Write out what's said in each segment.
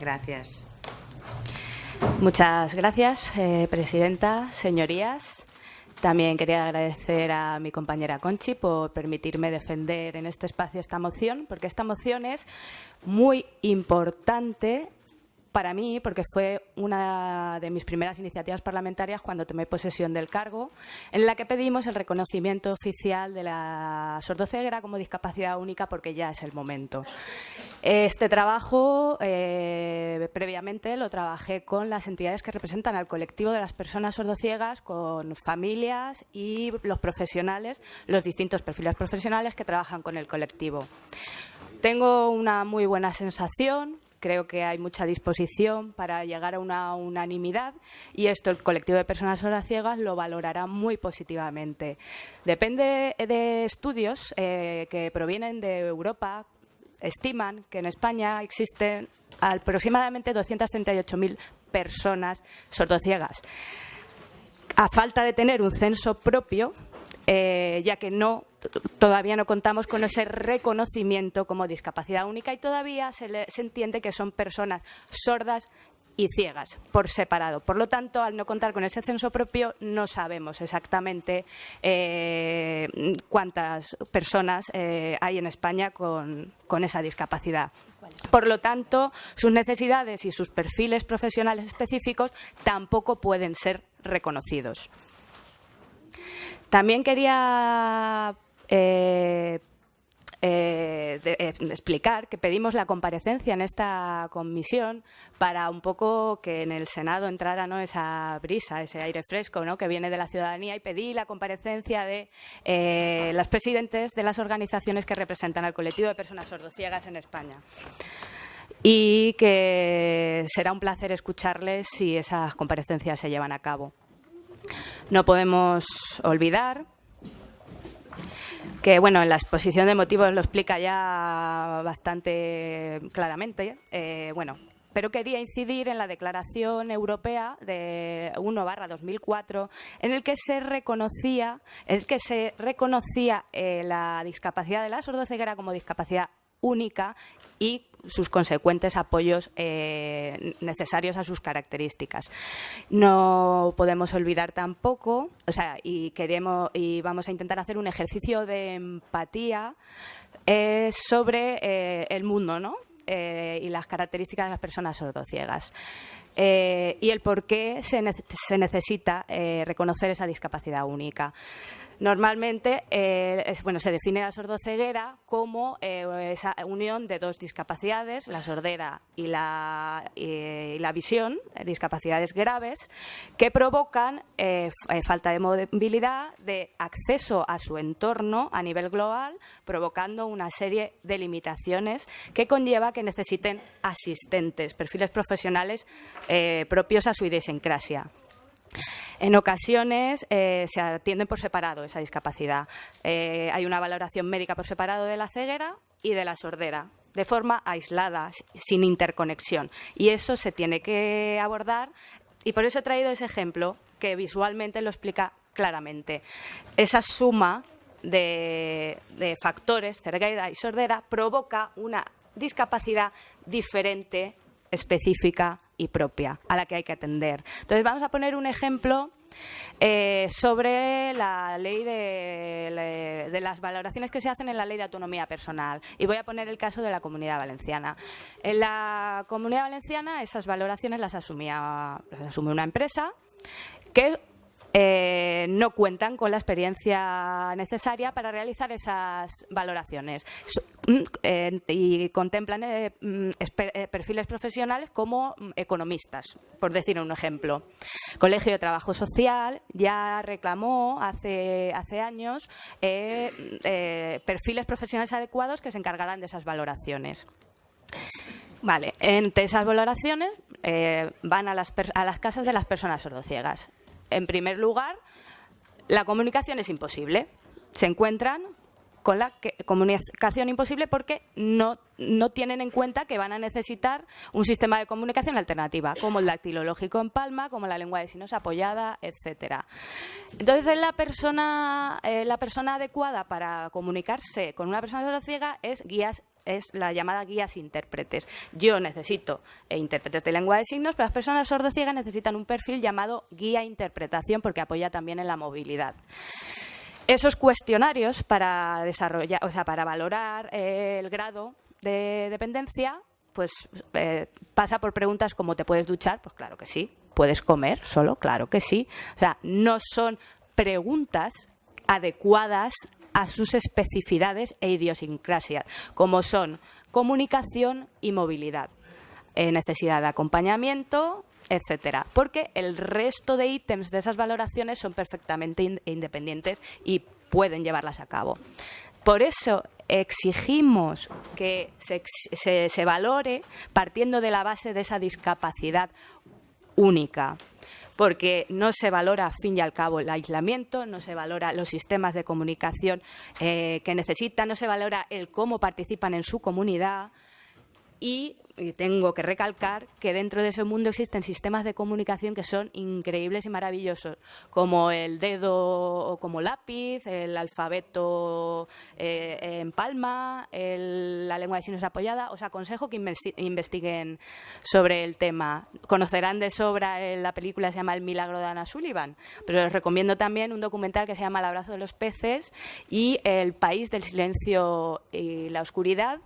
Gracias. Muchas gracias, eh, Presidenta, señorías. También quería agradecer a mi compañera Conchi por permitirme defender en este espacio esta moción, porque esta moción es muy importante para mí, porque fue una de mis primeras iniciativas parlamentarias cuando tomé posesión del cargo, en la que pedimos el reconocimiento oficial de la sordoceguera como discapacidad única, porque ya es el momento. Este trabajo, eh, previamente, lo trabajé con las entidades que representan al colectivo de las personas sordociegas, con familias y los profesionales, los distintos perfiles profesionales que trabajan con el colectivo. Tengo una muy buena sensación Creo que hay mucha disposición para llegar a una unanimidad y esto el colectivo de personas ciegas lo valorará muy positivamente. Depende de estudios eh, que provienen de Europa, estiman que en España existen aproximadamente 238.000 personas sordociegas. A falta de tener un censo propio, eh, ya que no todavía no contamos con ese reconocimiento como discapacidad única y todavía se, entiende que son personas sordas y ciegas por separado. Por lo tanto, al no contar con ese censo propio, no sabemos exactamente eh, cuántas personas eh, hay en España con, esa discapacidad. Por lo tanto, sus necesidades y sus perfiles profesionales específicos tampoco pueden ser reconocidos. También quería eh, eh, eh, explicar que pedimos la comparecencia en esta comisión para un poco que en el Senado entrara ¿no? esa brisa, ese aire fresco ¿no? que viene de la ciudadanía y pedí la comparecencia de eh, los presidentes de las organizaciones que representan al colectivo de personas sordociegas en España y que será un placer escucharles si esas comparecencias se llevan a cabo. No podemos olvidar que bueno, en la exposición de motivos lo explica ya bastante claramente. Eh, bueno, pero quería incidir en la Declaración Europea de 1 2004, en el que se reconocía, es que se reconocía eh, la discapacidad de la sordoceguera como discapacidad única y sus consecuentes apoyos eh, necesarios a sus características. No podemos olvidar tampoco, o sea, y queremos y vamos a intentar hacer un ejercicio de empatía eh, sobre eh, el mundo, ¿no? y las características de las personas sordociegas. y el por qué se, se necesita reconocer esa discapacidad única. Normalmente eh, bueno, se define la sordoceguera como eh, esa unión de dos discapacidades, la sordera y la, la visión, eh, discapacidades graves, que provocan falta de movilidad, de acceso a su entorno a nivel global, provocando una serie de limitaciones que conlleva que necesiten asistentes, perfiles profesionales propios a su idiosincrasia. En ocasiones eh, se atienden por separado esa discapacidad. Eh, hay una valoración médica por separado de la ceguera y de la sordera, de forma aislada, sin interconexión. Y eso se tiene que abordar y por eso he traído ese ejemplo que visualmente lo explica claramente. Esa suma de, de factores, ceguera y sordera, provoca una discapacidad diferente, específica y propia a la que hay que atender. Entonces, vamos a poner un ejemplo eh, sobre la ley de, las valoraciones que se hacen en la ley de autonomía personal. Y voy a poner el caso de la comunidad valenciana. En la comunidad valenciana esas valoraciones las asumía, las asume una empresa que eh, no cuentan con la experiencia necesaria para realizar esas valoraciones mm, eh, y contemplan eh, mm, perfiles profesionales como mm, economistas, por decir un ejemplo. Colegio de Trabajo Social ya reclamó hace, años perfiles profesionales adecuados que se encargarán de esas valoraciones. Vale, entre esas valoraciones van a las casas de las personas sordociegas en primer lugar, la comunicación es imposible. Se encuentran con la comunicación imposible porque no, no, tienen en cuenta que van a necesitar un sistema de comunicación alternativa, como el dactilológico en palma, como la lengua de signos apoyada, etcétera. Entonces, la persona, eh, la persona adecuada para comunicarse con una persona ciega es guías es la llamada guías intérpretes. Yo necesito eh, intérpretes de lengua de signos, pero las personas sordociegas necesitan un perfil llamado guía interpretación porque apoya también en la movilidad. Esos cuestionarios para desarrollar, o sea, para valorar eh, el grado de dependencia, pues eh, pasa por preguntas como ¿te puedes duchar? Pues claro que sí. ¿Puedes comer solo? Claro que sí. O sea, no son preguntas adecuadas a sus especificidades e idiosincrasias, como son comunicación y movilidad, eh, necesidad de acompañamiento, etcétera, porque el resto de ítems de esas valoraciones son perfectamente independientes y pueden llevarlas a cabo. Por eso exigimos que se, se valore partiendo de la base de esa discapacidad única porque no se valora, al fin y al cabo, el aislamiento, no se valora los sistemas de comunicación eh, que necesitan, no se valora el cómo participan en su comunidad y tengo que recalcar que dentro de ese mundo existen sistemas de comunicación que son increíbles y maravillosos, como el dedo como lápiz, el alfabeto eh, en palma, la lengua de signos apoyada. Os aconsejo que investiguen sobre el tema. Conocerán de sobra eh, la película se llama El milagro de Ana Sullivan, pero les recomiendo también un documental que se llama El abrazo de los peces y El país del silencio y la oscuridad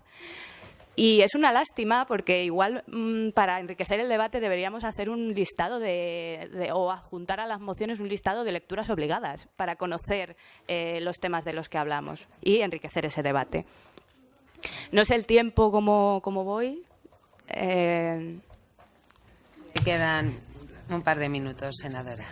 y es una lástima porque igual mm, para enriquecer el debate deberíamos hacer un listado de, o adjuntar a las mociones un listado de lecturas obligadas para conocer eh, los temas de los que hablamos y enriquecer ese debate. No sé el tiempo como, voy. Eh... Quedan un par de minutos, senadora.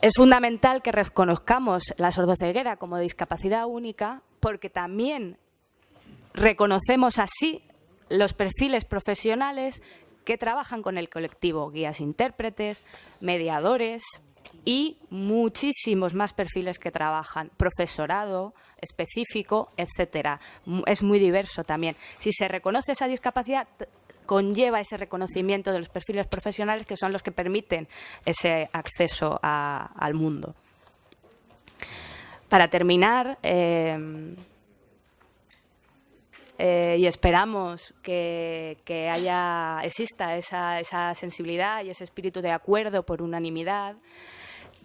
Es fundamental que reconozcamos la sordoceguera como discapacidad única porque también Reconocemos así los perfiles profesionales que trabajan con el colectivo, guías intérpretes, mediadores y muchísimos más perfiles que trabajan, profesorado específico, etcétera. Es muy diverso también. Si se reconoce esa discapacidad, conlleva ese reconocimiento de los perfiles profesionales que son los que permiten ese acceso al mundo. Para terminar, eh, eh, y esperamos que, haya, exista esa, esa, sensibilidad y ese espíritu de acuerdo por unanimidad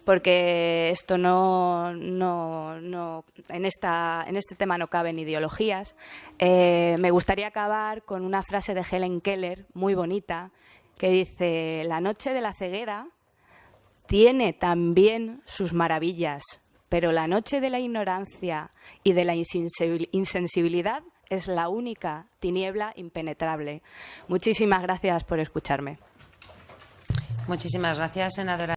porque esto no, no, no en, esta, en este tema no caben ideologías. Eh, me gustaría acabar con una frase de Helen Keller muy bonita que dice, la noche de la ceguera tiene también sus maravillas, pero la noche de la ignorancia y de la insensibilidad es la única tiniebla impenetrable. Muchísimas gracias por escucharme. Muchísimas gracias, senadora.